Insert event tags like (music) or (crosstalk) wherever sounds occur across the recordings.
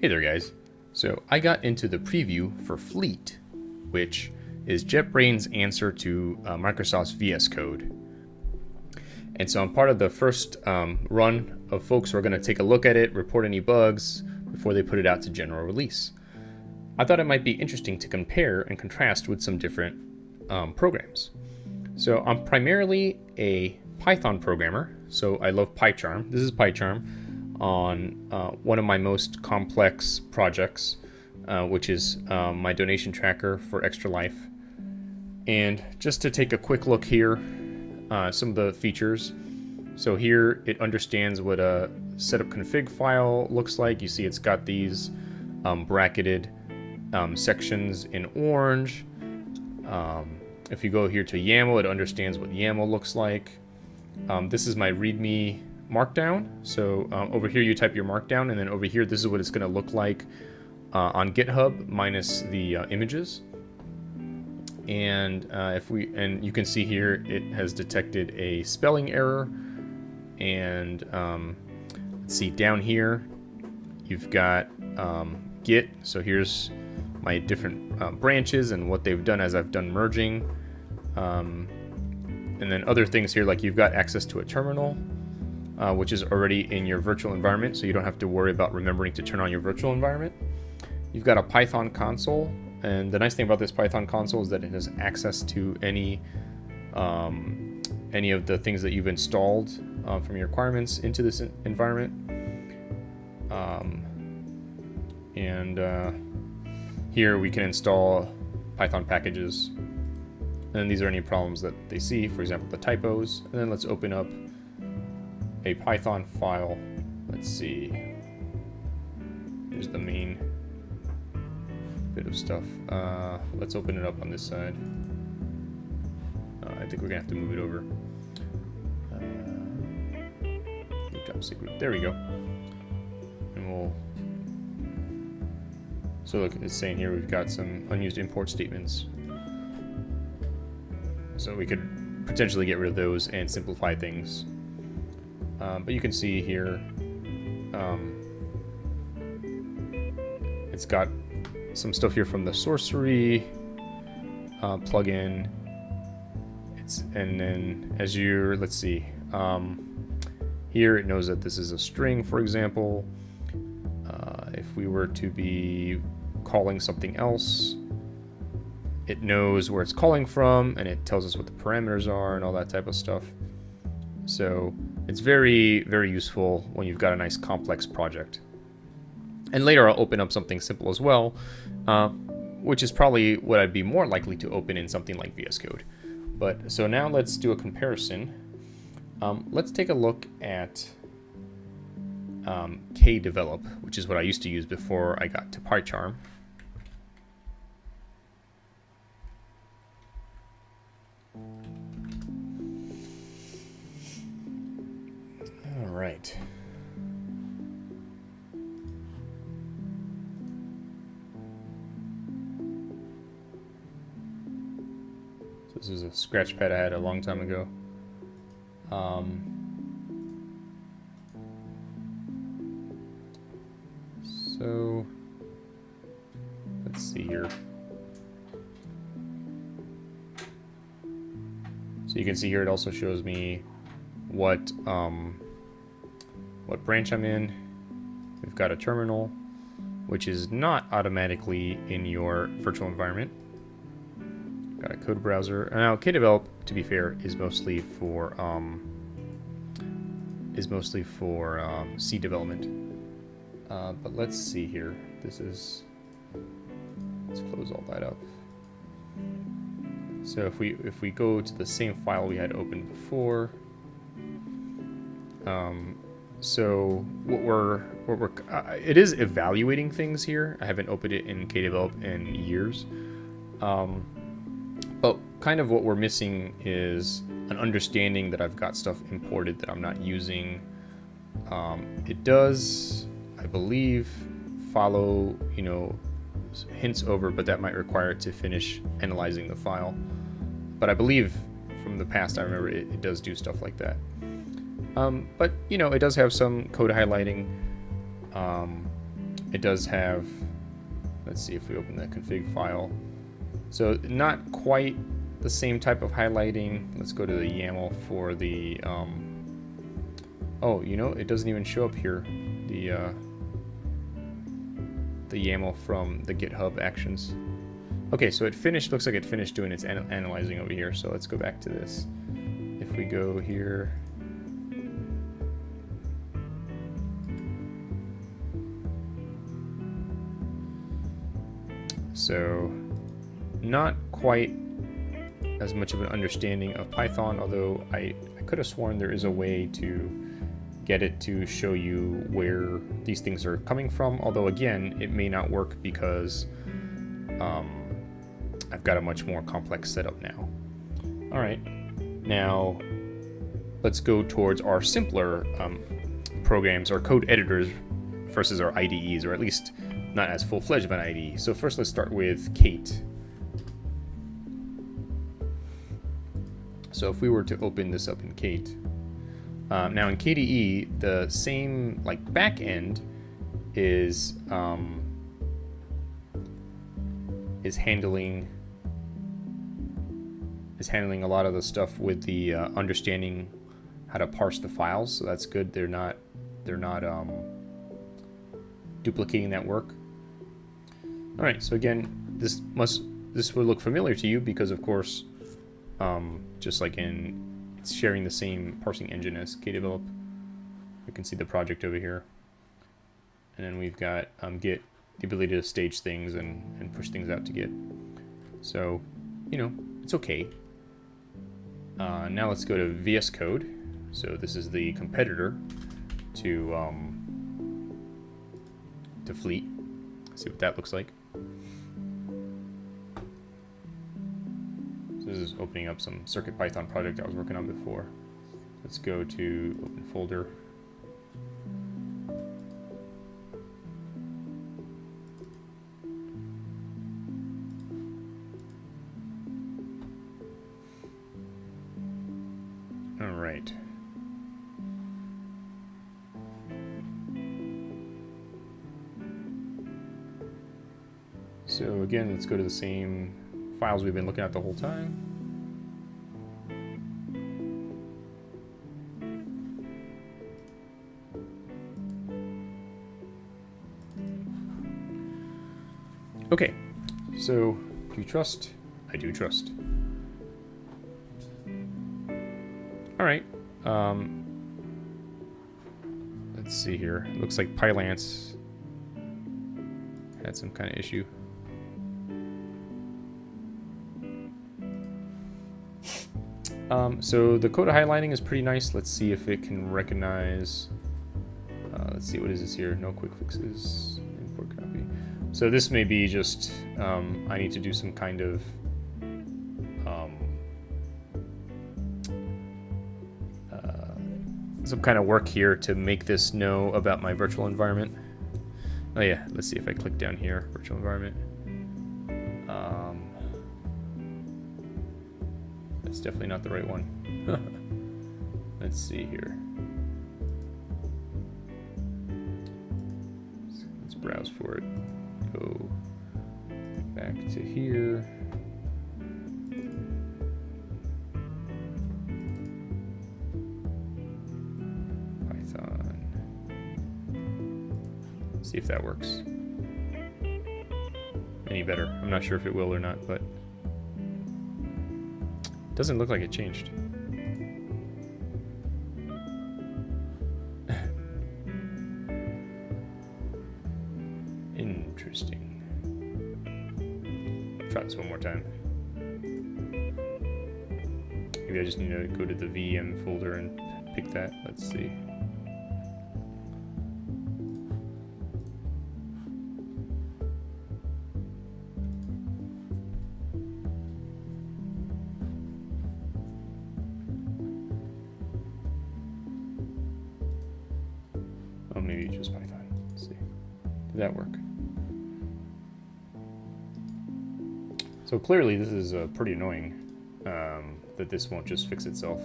Hey there guys. So I got into the preview for Fleet, which is JetBrains' answer to uh, Microsoft's VS Code. And so I'm part of the first um, run of folks who are going to take a look at it, report any bugs before they put it out to general release. I thought it might be interesting to compare and contrast with some different um, programs. So I'm primarily a Python programmer, so I love PyCharm. This is PyCharm on uh, one of my most complex projects, uh, which is um, my donation tracker for Extra Life. And just to take a quick look here, uh, some of the features. So here it understands what a setup config file looks like. You see it's got these um, bracketed um, sections in orange. Um, if you go here to YAML, it understands what YAML looks like. Um, this is my README markdown. So um, over here you type your markdown and then over here this is what it's going to look like uh, on GitHub minus the uh, images. And uh, if we and you can see here it has detected a spelling error and um, let's see down here you've got um, Git. So here's my different uh, branches and what they've done as I've done merging. Um, and then other things here like you've got access to a terminal uh, which is already in your virtual environment, so you don't have to worry about remembering to turn on your virtual environment. You've got a Python console, and the nice thing about this Python console is that it has access to any um, any of the things that you've installed uh, from your requirements into this environment. Um, and uh, here we can install Python packages. And these are any problems that they see, for example, the typos. And then let's open up a Python file. Let's see. Here's the main bit of stuff. Uh, let's open it up on this side. Uh, I think we're gonna have to move it over. Uh. There we go. And we'll. So look, it's saying here we've got some unused import statements. So we could potentially get rid of those and simplify things um, but you can see here, um, it's got some stuff here from the Sourcery uh, plugin. It's and then as you're let's see, um, here it knows that this is a string, for example. Uh, if we were to be calling something else, it knows where it's calling from and it tells us what the parameters are and all that type of stuff. So it's very, very useful when you've got a nice complex project. And later I'll open up something simple as well, uh, which is probably what I'd be more likely to open in something like VS Code. But so now let's do a comparison. Um, let's take a look at um, KDevelop, which is what I used to use before I got to PyCharm. Right. So this is a scratch pad I had a long time ago. Um, so let's see here. So you can see here it also shows me what um, what branch I'm in. We've got a terminal, which is not automatically in your virtual environment. Got a code browser. Now, KDevelop, to be fair, is mostly for um, is mostly for um, C development. Uh, but let's see here. This is let's close all that up. So if we if we go to the same file we had opened before, um, so what we're what we're uh, it is evaluating things here. I haven't opened it in KDevelop in years, um, but kind of what we're missing is an understanding that I've got stuff imported that I'm not using. Um, it does, I believe, follow you know hints over, but that might require it to finish analyzing the file. But I believe from the past, I remember it, it does do stuff like that. Um, but, you know, it does have some code highlighting. Um, it does have, let's see if we open the config file. So not quite the same type of highlighting. Let's go to the YAML for the, um, oh, you know, it doesn't even show up here. The, uh, the YAML from the GitHub actions. Okay, so it finished, looks like it finished doing its an analyzing over here. So let's go back to this. If we go here, so not quite as much of an understanding of Python, although I, I could have sworn there is a way to get it to show you where these things are coming from, although again, it may not work because um, I've got a much more complex setup now. All right, now let's go towards our simpler um, programs, our code editors versus our IDEs, or at least not as full-fledged of an ID. So first let's start with Kate. So if we were to open this up in Kate, um, now in KDE, the same like back end is um, is handling is handling a lot of the stuff with the uh, understanding how to parse the files. So that's good. They're not they're not um, duplicating that work. All right. So again, this must this would look familiar to you because of course, um, just like in it's sharing the same parsing engine as KDevelop. You can see the project over here. And then we've got um, Git, the ability to stage things and, and push things out to Git. So, you know, it's okay. Uh, now let's go to VS Code. So this is the competitor to um, to Fleet. Let's See what that looks like. This is opening up some CircuitPython project I was working on before. Let's go to open folder. Let's go to the same files we've been looking at the whole time. Okay, so do you trust? I do trust. All right. Um, let's see here. Looks like Pylance had some kind of issue. Um, so the code highlighting is pretty nice. Let's see if it can recognize. Uh, let's see, what is this here? No quick fixes. Import copy. So this may be just um, I need to do some kind of um, uh, some kind of work here to make this know about my virtual environment. Oh yeah, let's see if I click down here, virtual environment. Definitely not the right one. (laughs) Let's see here. Let's browse for it. Go back to here. Python. See if that works. Any better. I'm not sure if it will or not, but doesn't look like it changed. Interesting. Try this one more time. Maybe I just need to go to the VM folder and pick that. Let's see. So clearly this is uh, pretty annoying um, that this won't just fix itself.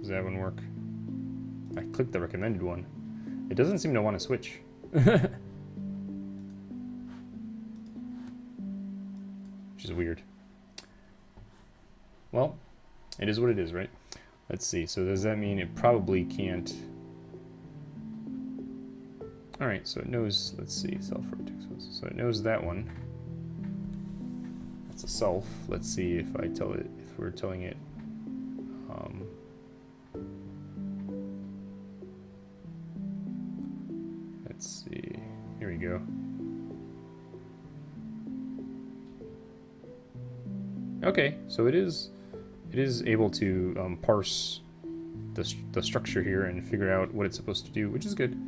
Does that one work? I clicked the recommended one. It doesn't seem to want to switch. (laughs) Which is weird. Well, it is what it is, right? Let's see. So does that mean it probably can't... Alright, so it knows, let's see, self So it knows that one. That's a self. Let's see if I tell it, if we're telling it, um, let's see, here we go. Okay, so it is, it is able to um, parse the, the structure here and figure out what it's supposed to do, which is good.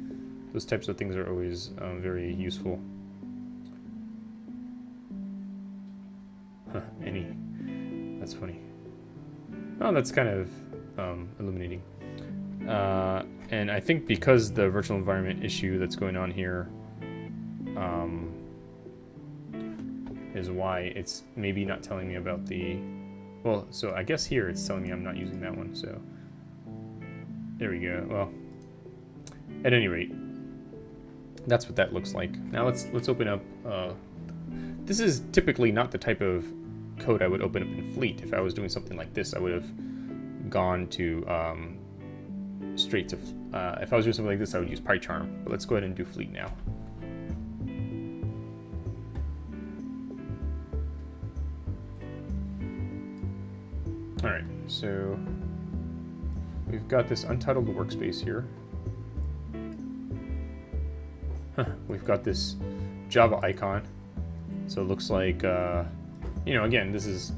Those types of things are always um, very useful. Huh, any. That's funny. Oh, that's kind of um, illuminating. Uh, and I think because the virtual environment issue that's going on here um, is why it's maybe not telling me about the... Well, so I guess here it's telling me I'm not using that one, so... There we go. Well, at any rate, that's what that looks like. Now let's let's open up. Uh, this is typically not the type of code I would open up in Fleet. If I was doing something like this, I would have gone to um, straight to. Uh, if I was doing something like this, I would use PyCharm. But let's go ahead and do Fleet now. So we've got this untitled workspace here. we've got this Java icon. So it looks like, uh, you know, again, this is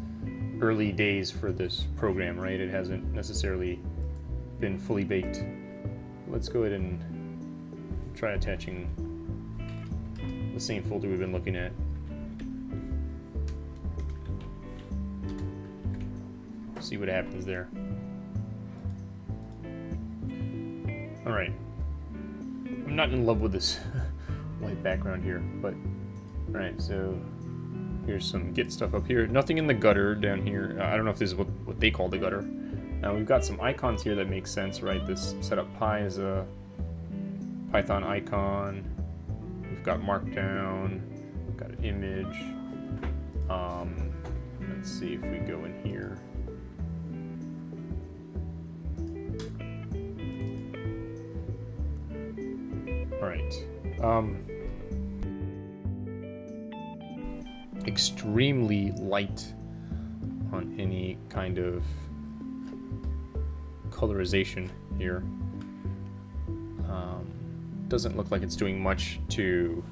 early days for this program, right? It hasn't necessarily been fully baked. Let's go ahead and try attaching the same folder we've been looking at. See what happens there. Alright. I'm not in love with this (laughs) white background here, but Alright, So here's some Git stuff up here. Nothing in the gutter down here. Uh, I don't know if this is what, what they call the gutter. Now we've got some icons here that make sense, right? This setup pi is a Python icon. We've got Markdown. We've got an image. Um, let's see if we go in here. Um, extremely light on any kind of colorization here. Um, doesn't look like it's doing much to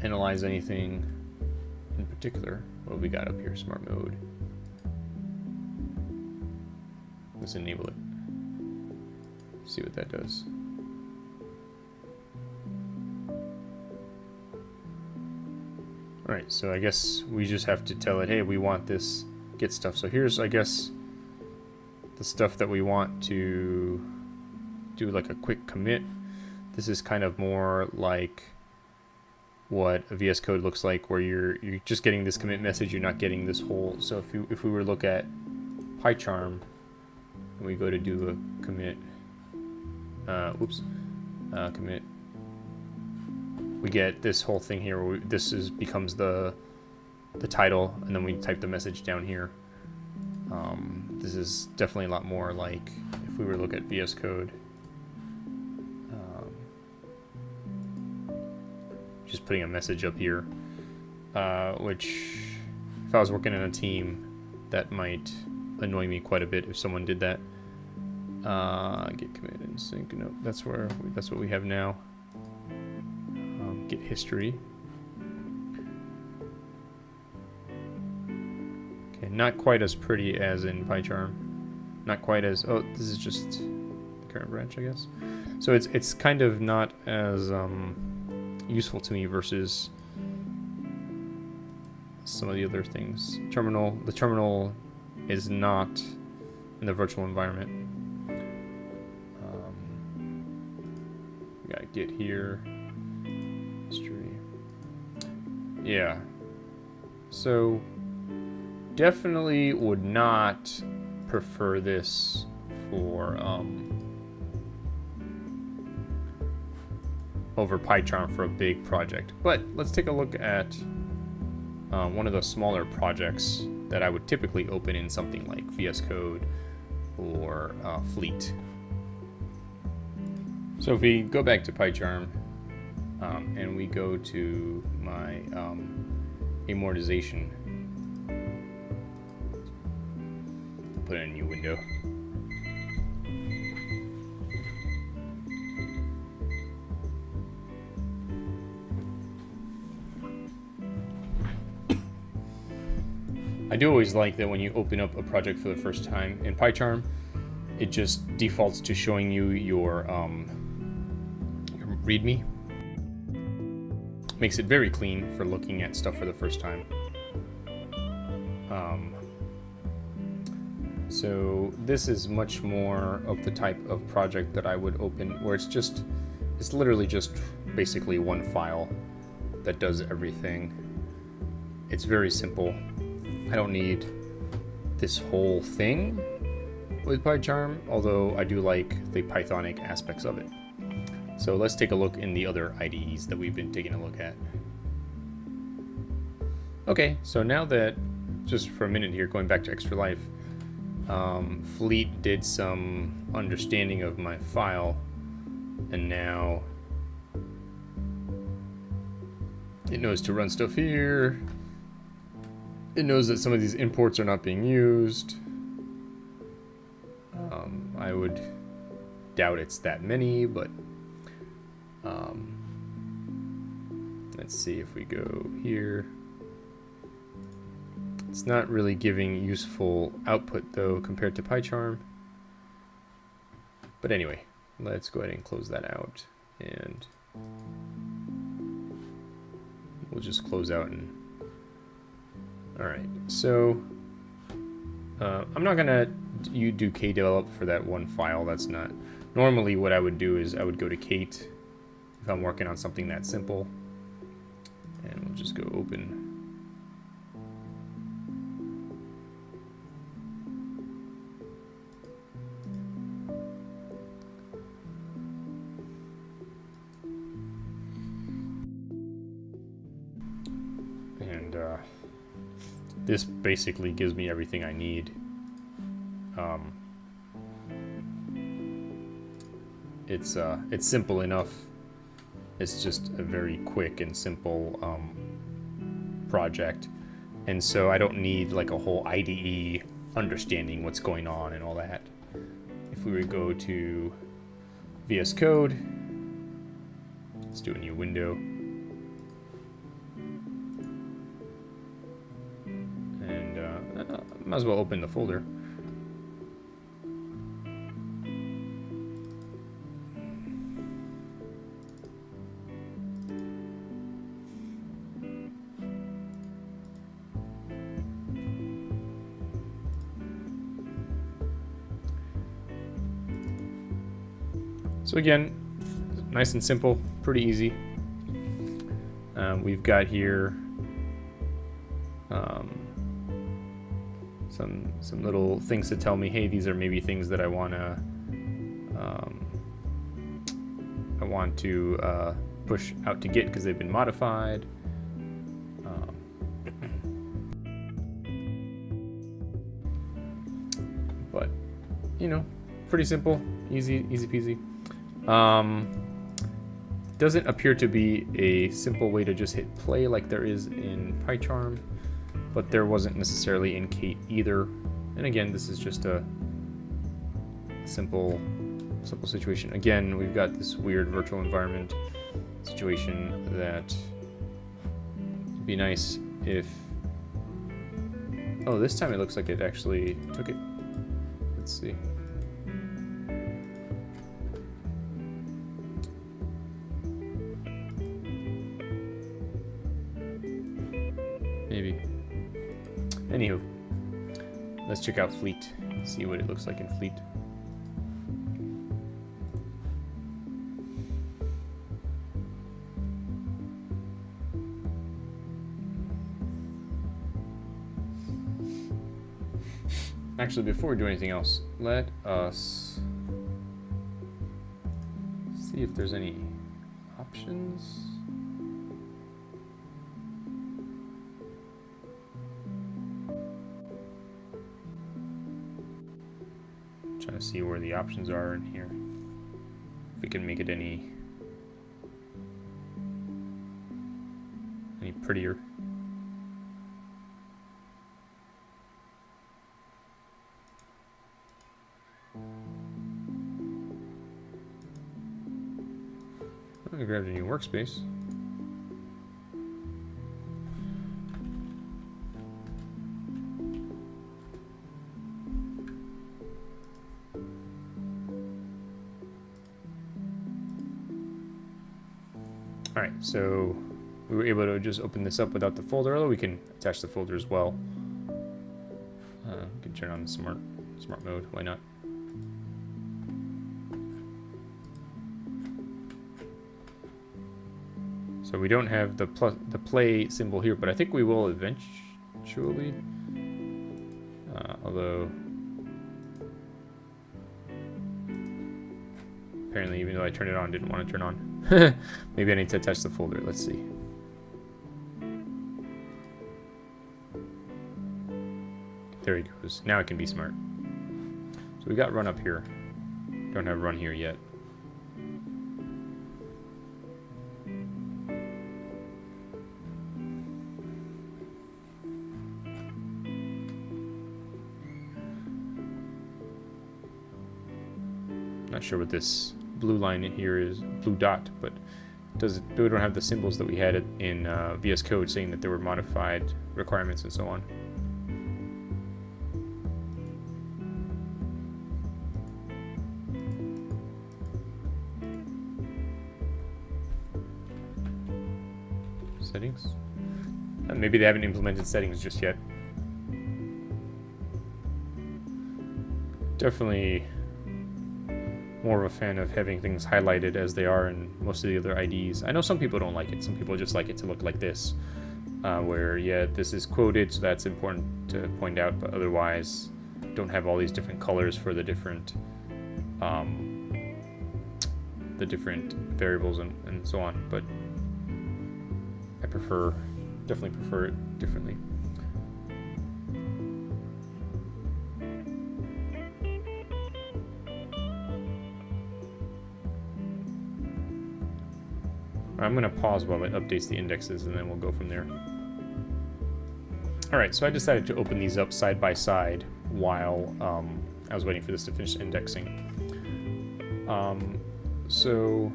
analyze anything in particular. What we got up here? Smart mode. Let's enable it. See what that does. Alright, so I guess we just have to tell it, hey, we want this get stuff. So here's, I guess, the stuff that we want to do like a quick commit. This is kind of more like what a VS Code looks like, where you're you're just getting this commit message, you're not getting this whole. So if you if we were to look at PyCharm, and we go to do a commit, uh, whoops, uh, commit we get this whole thing here we, this is becomes the the title and then we type the message down here. Um, this is definitely a lot more like if we were to look at VS Code. Um, just putting a message up here uh, which if I was working in a team that might annoy me quite a bit if someone did that. Uh, git commit and sync nope that's where we, that's what we have now History. Okay, not quite as pretty as in PyCharm. Not quite as, oh, this is just the current branch, I guess. So it's, it's kind of not as um, useful to me versus some of the other things. Terminal, the terminal is not in the virtual environment. Um, we got Git here. Yeah. So, definitely would not prefer this for, um, over PyCharm for a big project. But let's take a look at uh, one of the smaller projects that I would typically open in something like VS Code or uh, Fleet. So if we go back to PyCharm um, and we go to my um, amortization, put in a new window. I do always like that when you open up a project for the first time in PyCharm, it just defaults to showing you your, um, your README. Makes it very clean for looking at stuff for the first time. Um, so this is much more of the type of project that I would open where it's just, it's literally just basically one file that does everything. It's very simple. I don't need this whole thing with PyCharm, although I do like the Pythonic aspects of it. So let's take a look in the other IDEs that we've been taking a look at. Okay, so now that, just for a minute here, going back to Extra Life, um, Fleet did some understanding of my file, and now it knows to run stuff here, it knows that some of these imports are not being used. Um, I would doubt it's that many, but let's see if we go here. It's not really giving useful output though compared to PyCharm. But anyway, let's go ahead and close that out and we'll just close out and Alright, so uh, I'm not gonna you do KDevelop for that one file. That's not normally what I would do is I would go to Kate if I'm working on something that simple, and we'll just go open. And uh, this basically gives me everything I need. Um, it's uh, it's simple enough. It's just a very quick and simple um, project, and so I don't need like a whole IDE understanding what's going on and all that. If we would go to VS Code, let's do a new window. And uh, might as well open the folder. So again, nice and simple, pretty easy. Um, we've got here um, some some little things to tell me, hey, these are maybe things that I want to um, I want to uh, push out to Git because they've been modified. Um, but you know, pretty simple, easy, easy peasy. Um, doesn't appear to be a simple way to just hit play like there is in PyCharm but there wasn't necessarily in Kate either. And again, this is just a simple, simple situation. Again, we've got this weird virtual environment situation that would be nice if... Oh, this time it looks like it actually took it. Let's see. Let's check out Fleet, see what it looks like in Fleet. Actually, before we do anything else, let us see if there's any options. To see where the options are in here. If we can make it any any prettier. I grabbed a new workspace. So we were able to just open this up without the folder, although we can attach the folder as well. Uh, we can turn on smart smart mode, why not? So we don't have the plus the play symbol here, but I think we will eventually. Uh, although apparently, even though I turned it on, didn't want to turn on. (laughs) Maybe I need to attach the folder. Let's see. There he goes. Now it can be smart. So we got run up here. Don't have run here yet. Not sure what this blue line in here is, blue dot, but does it, we don't have the symbols that we had in uh, VS Code saying that there were modified requirements and so on. Settings? Uh, maybe they haven't implemented settings just yet. Definitely more of a fan of having things highlighted as they are in most of the other IDs. I know some people don't like it. Some people just like it to look like this, uh, where, yeah, this is quoted, so that's important to point out, but otherwise don't have all these different colors for the different um, the different variables and, and so on, but I prefer, definitely prefer it differently. I'm going to pause while it updates the indexes and then we'll go from there. Alright, so I decided to open these up side by side while um, I was waiting for this to finish indexing. Um, so,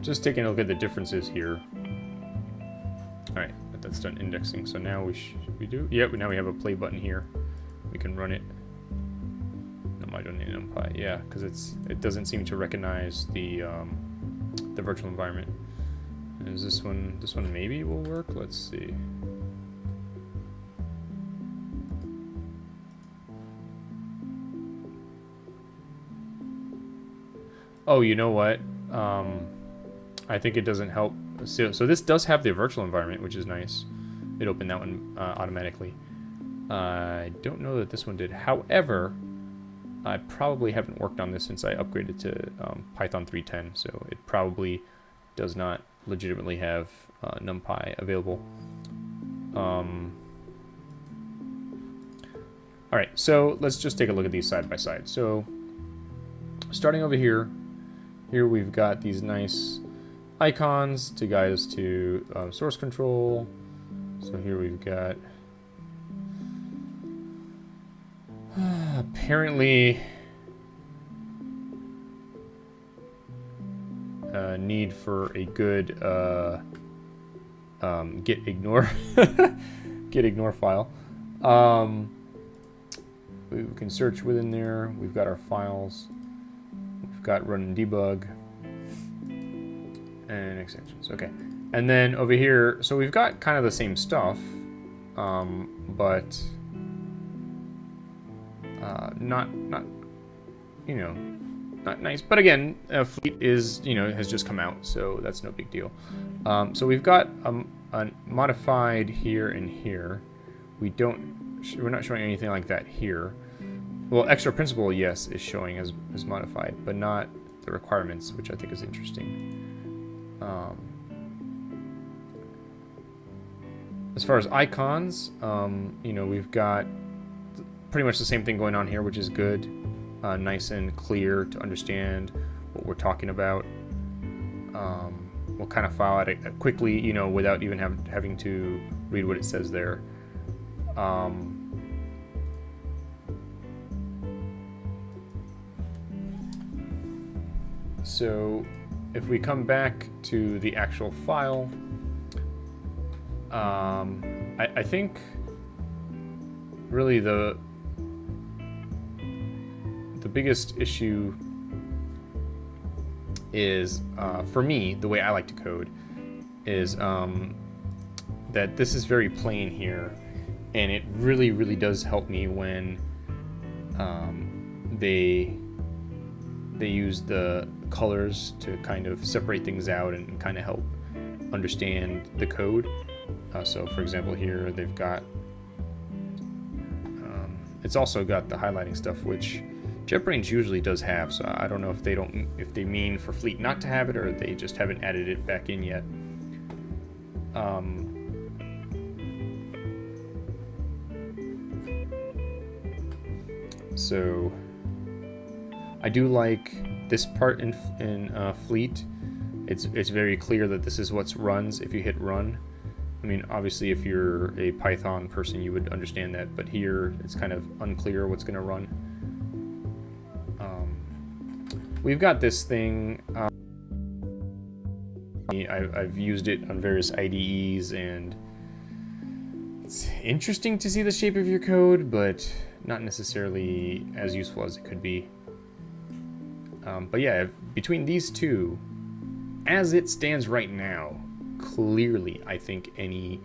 just taking a look at the differences here. Alright, that's done indexing, so now we should we do? Yep, now we have a play button here. We can run it Yeah, because it's it doesn't seem to recognize the um, the virtual environment. Is this one this one maybe will work? Let's see. Oh, you know what? Um, I think it doesn't help. So, so this does have the virtual environment, which is nice. It opened that one uh, automatically. Uh, I don't know that this one did. However, I probably haven't worked on this since I upgraded to um, Python 3.10, so it probably does not legitimately have uh, NumPy available. Um, all right, so let's just take a look at these side by side. So starting over here, here we've got these nice icons to guide us to um, source control. So here we've got apparently uh, need for a good uh, um, git ignore (laughs) git ignore file. Um, we can search within there. We've got our files. We've got run and debug and extensions. Okay, and then over here, so we've got kind of the same stuff, um, but uh, not not you know not nice. But again, uh, Fleet is you know has just come out, so that's no big deal. Um, so we've got um, a modified here and here. We don't we're not showing anything like that here. Well, extra principal yes is showing as as modified, but not the requirements, which I think is interesting. Um, as far as icons, um, you know, we've got pretty much the same thing going on here, which is good. Uh, nice and clear to understand what we're talking about. Um, we'll kind of file it quickly, you know, without even have, having to read what it says there. Um, so if we come back to the actual file, um, I, I think really the the biggest issue is uh, for me the way I like to code is um, that this is very plain here and it really really does help me when um, they they use the colors to kind of separate things out and kind of help understand the code. Uh, so for example here they've got um, it's also got the highlighting stuff which JetBrains usually does have so I don't know if they don't if they mean for Fleet not to have it or they just haven't added it back in yet um, so I do like this part in, in uh, Fleet. It's, it's very clear that this is what runs if you hit run. I mean, obviously, if you're a Python person, you would understand that, but here it's kind of unclear what's going to run. We've got this thing. Um, I've used it on various IDEs, and it's interesting to see the shape of your code, but not necessarily as useful as it could be. Um, but yeah, between these two, as it stands right now, clearly I think any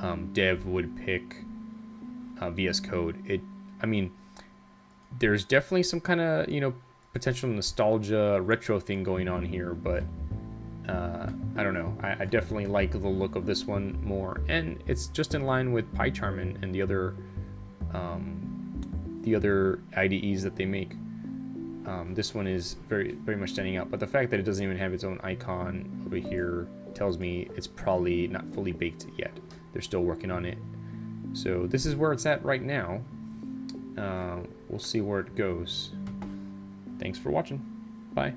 um, dev would pick uh, VS Code. It, I mean, there's definitely some kind of you know potential nostalgia retro thing going on here, but uh, I don't know. I, I, definitely like the look of this one more, and it's just in line with PyCharm and, and the other um, the other IDEs that they make. Um, this one is very very much standing out, but the fact that it doesn't even have its own icon over here tells me it's probably not fully baked yet. They're still working on it. So this is where it's at right now. Uh, we'll see where it goes. Thanks for watching. Bye.